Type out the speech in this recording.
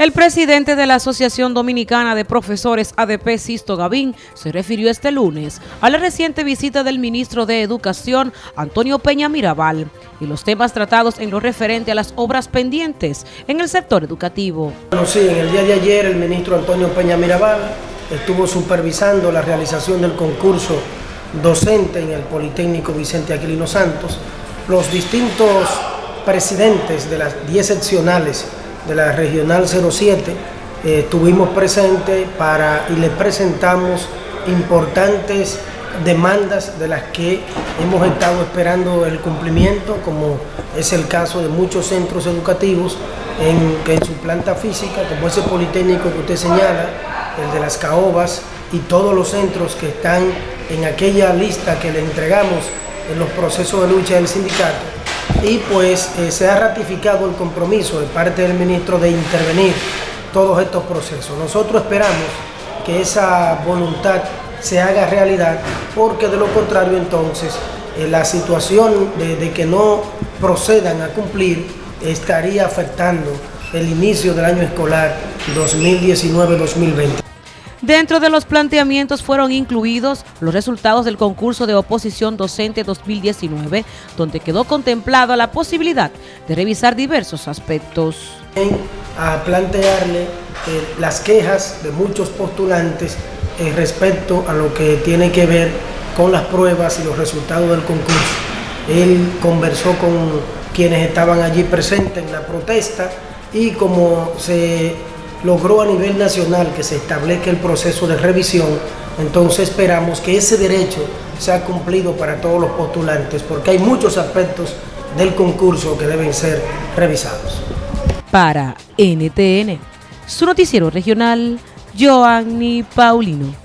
El presidente de la Asociación Dominicana de Profesores ADP, Sisto Gavín, se refirió este lunes a la reciente visita del ministro de Educación, Antonio Peña Mirabal, y los temas tratados en lo referente a las obras pendientes en el sector educativo. Bueno, sí, en el día de ayer el ministro Antonio Peña Mirabal estuvo supervisando la realización del concurso docente en el Politécnico Vicente Aquilino Santos. Los distintos presidentes de las 10 seccionales de la Regional 07 eh, estuvimos presentes para y le presentamos importantes demandas de las que hemos estado esperando el cumplimiento, como es el caso de muchos centros educativos en, en su planta física, como ese Politécnico que usted señala, el de las Caobas y todos los centros que están en aquella lista que le entregamos en los procesos de lucha del sindicato y pues eh, se ha ratificado el compromiso de parte del ministro de intervenir todos estos procesos. Nosotros esperamos que esa voluntad se haga realidad porque de lo contrario entonces eh, la situación de que no procedan a cumplir estaría afectando el inicio del año escolar 2019-2020. Dentro de los planteamientos fueron incluidos los resultados del concurso de oposición docente 2019, donde quedó contemplada la posibilidad de revisar diversos aspectos. A plantearle eh, las quejas de muchos postulantes eh, respecto a lo que tiene que ver con las pruebas y los resultados del concurso. Él conversó con quienes estaban allí presentes en la protesta y como se logró a nivel nacional que se establezca el proceso de revisión, entonces esperamos que ese derecho sea cumplido para todos los postulantes, porque hay muchos aspectos del concurso que deben ser revisados. Para NTN, su noticiero regional, Joanny Paulino.